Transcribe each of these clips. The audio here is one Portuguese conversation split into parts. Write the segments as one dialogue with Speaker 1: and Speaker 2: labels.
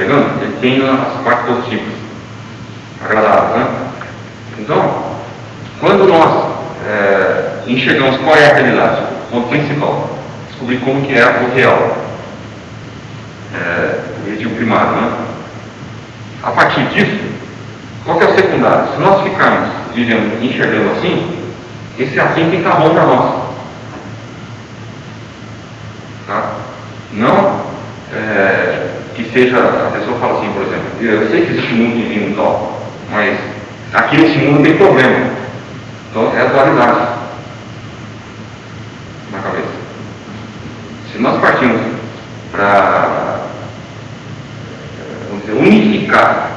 Speaker 1: chegando, é ele tem as partes positivas, agradáveis. Né? Então, quando nós é, enxergamos qual é a realidade, o ponto principal, descobrir como que é o real, é, o primário, né? a partir disso, qual que é o secundário? Se nós ficarmos vivendo, enxergando assim, esse assim tem que estar bom para nós. Seja, a pessoa fala assim, por exemplo, eu sei que existe mundo divino e tal, mas aqui nesse mundo tem problema. Então é a dualidade na cabeça. Se nós partimos para unificar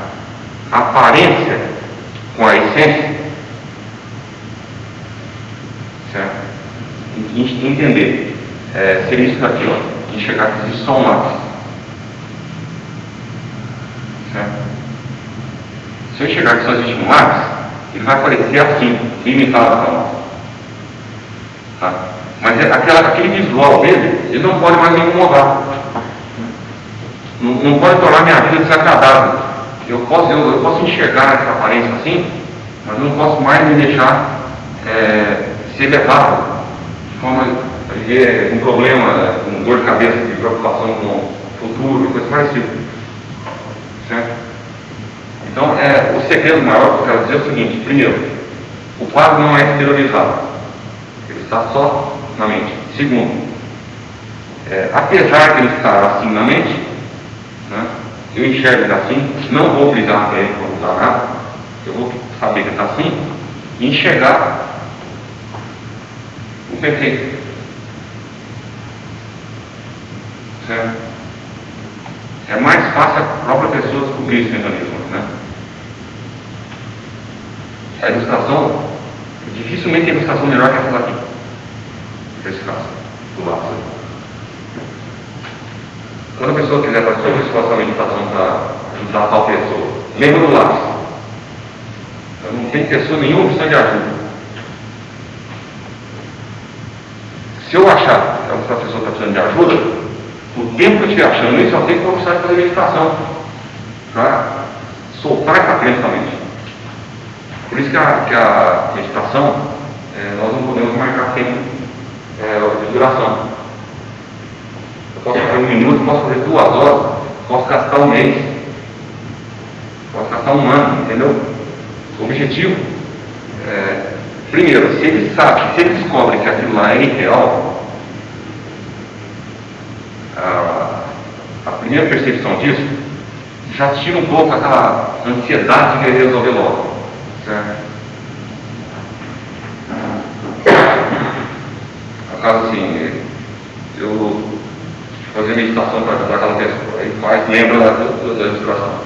Speaker 1: a aparência com a essência, certo? Entender, é, seria isso daqui, ó, enxergar que existe só um lápis. Certo? Se eu só existe um lápis, ele vai aparecer assim, limitado para nós. Tá? Mas é aquela, aquele visual dele, ele não pode mais me incomodar. Não, não pode tornar minha vida desagradável. Eu posso, eu, eu posso enxergar essa aparência assim, mas eu não posso mais me deixar é, ser levado de forma com problema, com dor de cabeça, de preocupação com o futuro, coisa parecida. Então, é, o segredo maior que eu quero dizer é o seguinte: primeiro, o quadro não é exteriorizado, ele está só na mente. Segundo, é, apesar de ele estar assim na mente, né, eu enxergo ele assim, não vou brigar com ele quando está nada, eu vou saber que está assim e enxergar o perfeito. Certo? É mais fácil a própria pessoa descobrir esse mecanismo, né? A ilustração, dificilmente a ilustração melhor que essa daqui. Nesse caso, do lápis. Quando a pessoa quiser fazer uma esforço a meditação para ajudar tal pessoa, lembra do lápis. Eu não tem pessoa nenhuma opção de ajuda. Se eu achar que essa pessoa está precisando de ajuda, o tempo que eu estiver achando isso, eu tenho que começar a fazer meditação para soltar essa crença mente. Por isso que a, que a meditação, é, nós não podemos marcar tempo é, de duração. Eu posso fazer um minuto, posso fazer duas horas, posso gastar um mês, posso gastar um ano, entendeu? O objetivo é, primeiro, se ele sabe, se ele descobre que aquilo lá é irreal, a, a primeira percepção disso já tira um pouco aquela ansiedade de resolver logo. Certo? No assim, eu fazer meditação para ajudar aquela pessoa, aí faz, lembra da, da ilustração.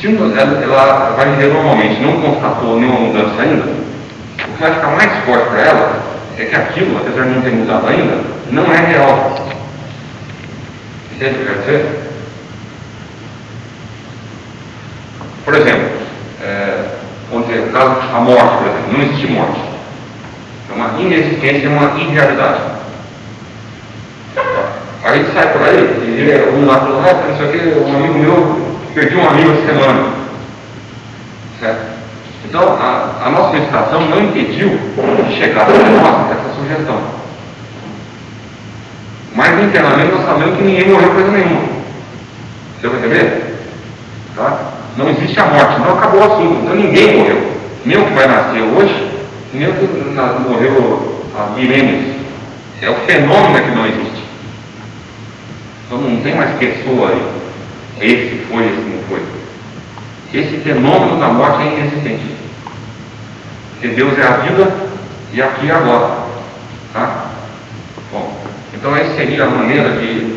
Speaker 1: Se ela, ela vai viver normalmente, não constatou nenhuma mudança ainda, o que vai ficar mais forte para ela é que aquilo, apesar de não ter mudado ainda, não é real. Entende o que eu quero dizer? Por exemplo, é, vamos dizer, o caso a morte, por exemplo, não existe morte. É uma inexistência, é uma irrealidade. Aí ele sai por aí, e ele, um lá ah, não sei o que, um amigo meu, perdi um amigo essa semana. Certo? Então, a, a nossa meditação não impediu de chegar até nós essa sugestão. Mas internamente nós sabemos que ninguém morreu coisa nenhuma. Você vai entender? Não existe a morte, não acabou o assunto. Então ninguém morreu. Nem o que vai nascer hoje, nem o que morreu há milênios. É o fenômeno que não existe. Então não tem mais pessoa aí. Esse foi, esse não foi. Esse fenômeno da morte é inexistente. Porque Deus é a vida e aqui e agora. Tá? Bom, então essa seria a maneira de,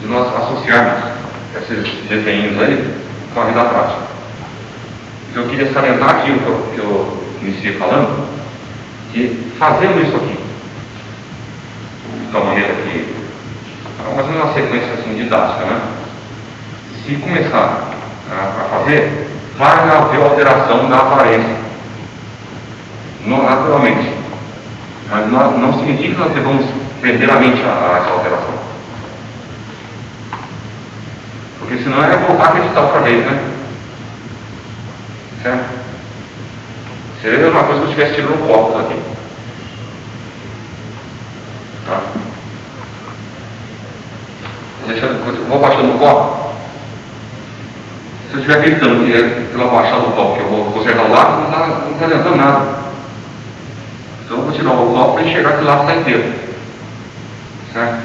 Speaker 1: de nós associarmos esses desenhos aí com a vida prática. Eu queria salientar aquilo que eu, que eu iniciei falando, que fazendo isso aqui, de uma maneira que, é menos uma sequência assim, didática, né? Se começar a, fazer, vai haver alteração da aparência, naturalmente. Mas não, não significa que nós devamos prender a mente a, a essa alteração. Porque senão era voltar a acreditar outra vez, né? Certo? Seria uma coisa que eu tivesse tido um copo aqui. Tá? Eu vou baixando o copo. Se eu estiver acreditando que é pela baixada do copo que eu vou consertar o lado, não está não tá adiantando nada. Então eu vou tirar o copo para enxergar que o lado está inteiro. Certo?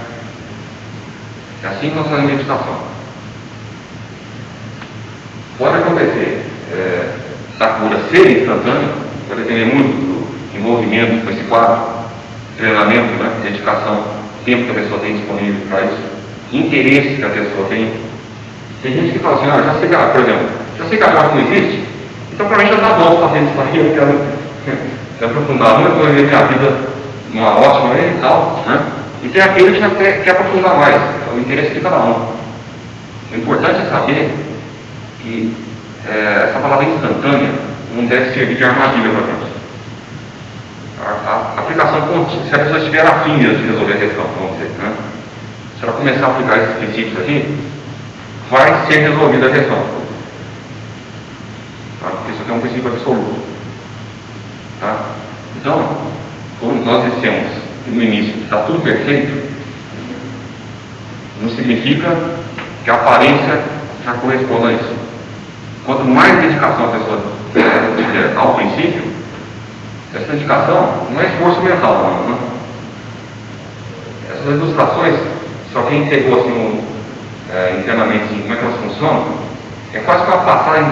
Speaker 1: É assim que nós fazemos meditação. Pode acontecer é, da cura ser instantânea, vai depender muito do envolvimento com esse quadro, treinamento, né, dedicação, tempo que a pessoa tem disponível para isso, interesse que a pessoa tem. Tem gente que fala assim, ah, já sei que, por exemplo, já sei que a não existe, então para mim já está bom fazer isso aqui, eu quero se aprofundar muito, eu minha vida numa ótima e tal, né? E tem aquele que já quer, quer aprofundar mais, é o interesse de cada um. O importante é saber que é, essa palavra instantânea não deve servir de armadilha para nós. A, a, aplicação se a pessoa estiver afim de resolver a questão, vamos dizer, né? se ela começar a aplicar esses princípios aqui, vai ser resolvida a questão. Tá? Porque isso aqui é um princípio absoluto. Tá? Então, como nós dissemos no início, está tudo perfeito, não significa que a aparência já corresponda a isso. Quanto mais dedicação a pessoa tiver ao princípio, essa dedicação não é esforço mental, não. Né? Essas ilustrações, só quem pegou assim, é, internamente assim, como é que elas funcionam, é quase que uma passagem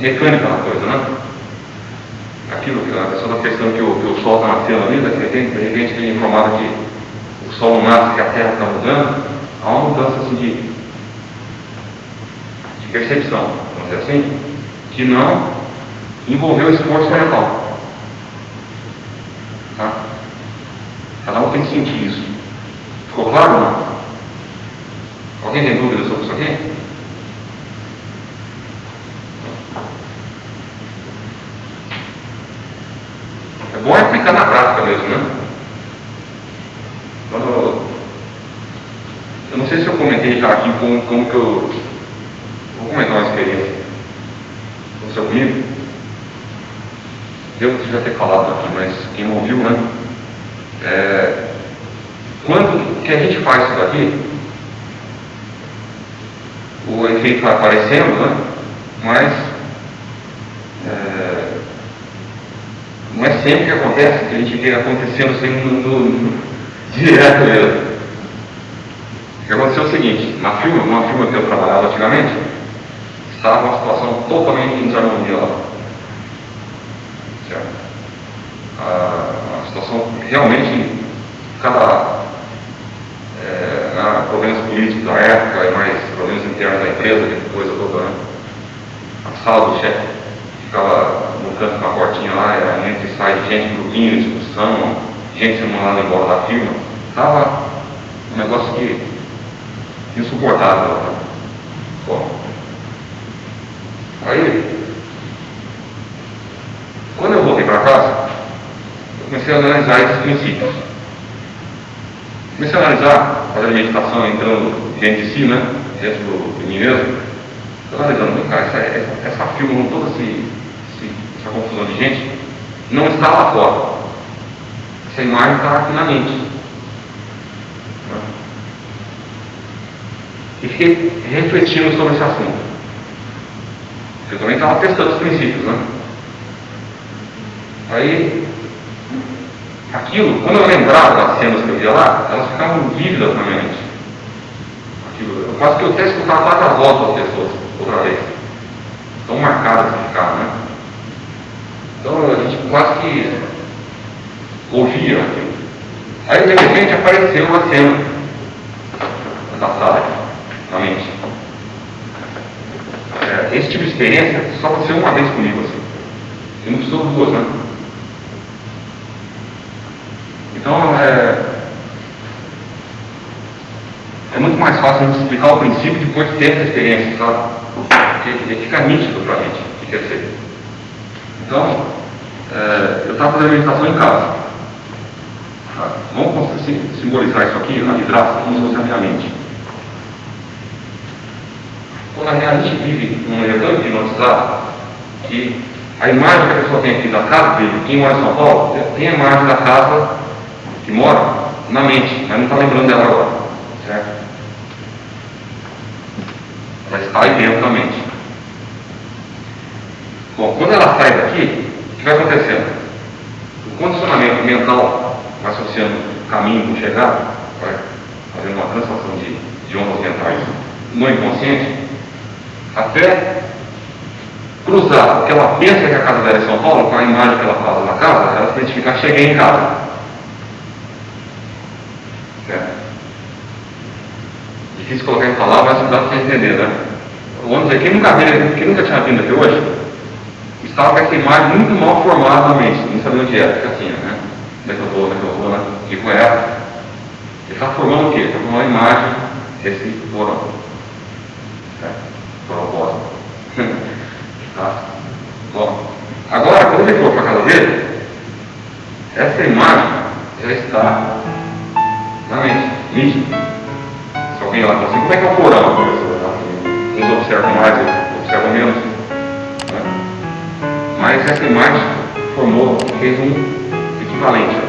Speaker 1: mecânica na coisa, né? Aquilo que a pessoa está pensando que o, que o Sol está nascendo ali, de repente, de repente tem informado que o Sol não nasce, que a Terra está mudando, há uma mudança assim de percepção, vamos dizer assim, que não envolveu esforço mental. Tá? Cada um tem que sentir isso. Ficou claro ou não? Alguém tem dúvidas sobre isso aqui? É bom aplicar na prática mesmo, né? Eu não sei se eu comentei já aqui como, como que eu. Vou comentar uma experiência. Aconteceu comigo. Devo já ter falado aqui, mas quem não ouviu, né? É, quando que a gente faz isso daqui, o efeito vai aparecendo, né? mas é, não é sempre que acontece, que a gente vê acontecendo assim no, no, no, direto mesmo. O que aconteceu é o seguinte, na firma, numa firma que eu trabalhava antigamente, estava uma situação totalmente lá. Certo? A, a situação realmente, cada é, problemas políticos da época e mais problemas internos da empresa, que coisa toda, né? A sala do chefe ficava no canto com a portinha lá, era entra e sai gente, grupinho, discussão, gente sendo mandada embora da firma. Estava um negócio que insuportável. Né? Bom, aí, quando eu voltei para casa, eu comecei a analisar esses princípios. Comecei a analisar, fazer a meditação entrando dentro de si, né? Dentro de mim mesmo. Estou analisando, vem cá, essa, essa, essa toda esse, esse, essa confusão de gente, não está lá fora. Essa imagem está aqui na mente. E fiquei refletindo sobre esse assunto. Eu também estava testando os princípios, né? Aí aquilo, quando eu lembrava das cenas que eu via lá, elas ficavam vívidas na minha mente. Aquilo, eu quase que eu até escutava quase a voz das pessoas, outra vez. Tão marcadas que ficaram, né? Então a gente quase que ouvia aquilo. Aí de repente apareceu uma cena da sala, na mente. É, esse tipo de experiência só aconteceu uma vez comigo, assim. E não precisou duas, né? Então, é, é muito mais fácil a gente explicar o princípio depois de ter essa experiência, sabe? Porque fica nítido para a gente o que quer ser. Então, é, eu estava fazendo meditação em casa. Tá? Vamos simbolizar isso aqui na vidraça como se fosse a minha mente. Quando a gente vive num elevador hipnotizado, que a imagem que a pessoa tem aqui da casa dele, quem mora em São Paulo, tem a imagem da casa que mora na mente, mas não está lembrando dela agora. Certo? Ela está aí dentro da mente. Bom, quando ela sai daqui, o que vai acontecendo? O condicionamento mental associando caminho com chegada, vai fazendo uma translação de, ondas mentais no inconsciente, até cruzar o que ela pensa que a casa dela é São Paulo, com a imagem que ela faz na casa, ela se identificar, cheguei em casa. Certo? Difícil colocar em palavras, mas dá para entender, né? Vamos dizer, quem nunca, veio, quem nunca tinha vindo aqui hoje, estava com essa imagem muito mal formada na mente, não sabia onde era, fica assim, né? Onde é que eu estou, onde é que eu vou, né? E com ela. Ele está formando o quê? Está formando a imagem desse porão. Certo? Porão cósmico. Tá? Bom, agora, quando ele for para a casa dele, essa imagem já está na mente, nítida. Se alguém lá assim, como é que é o porão? Uns observam mais, outros observam menos. Né? Mas essa imagem formou, fez um equivalente.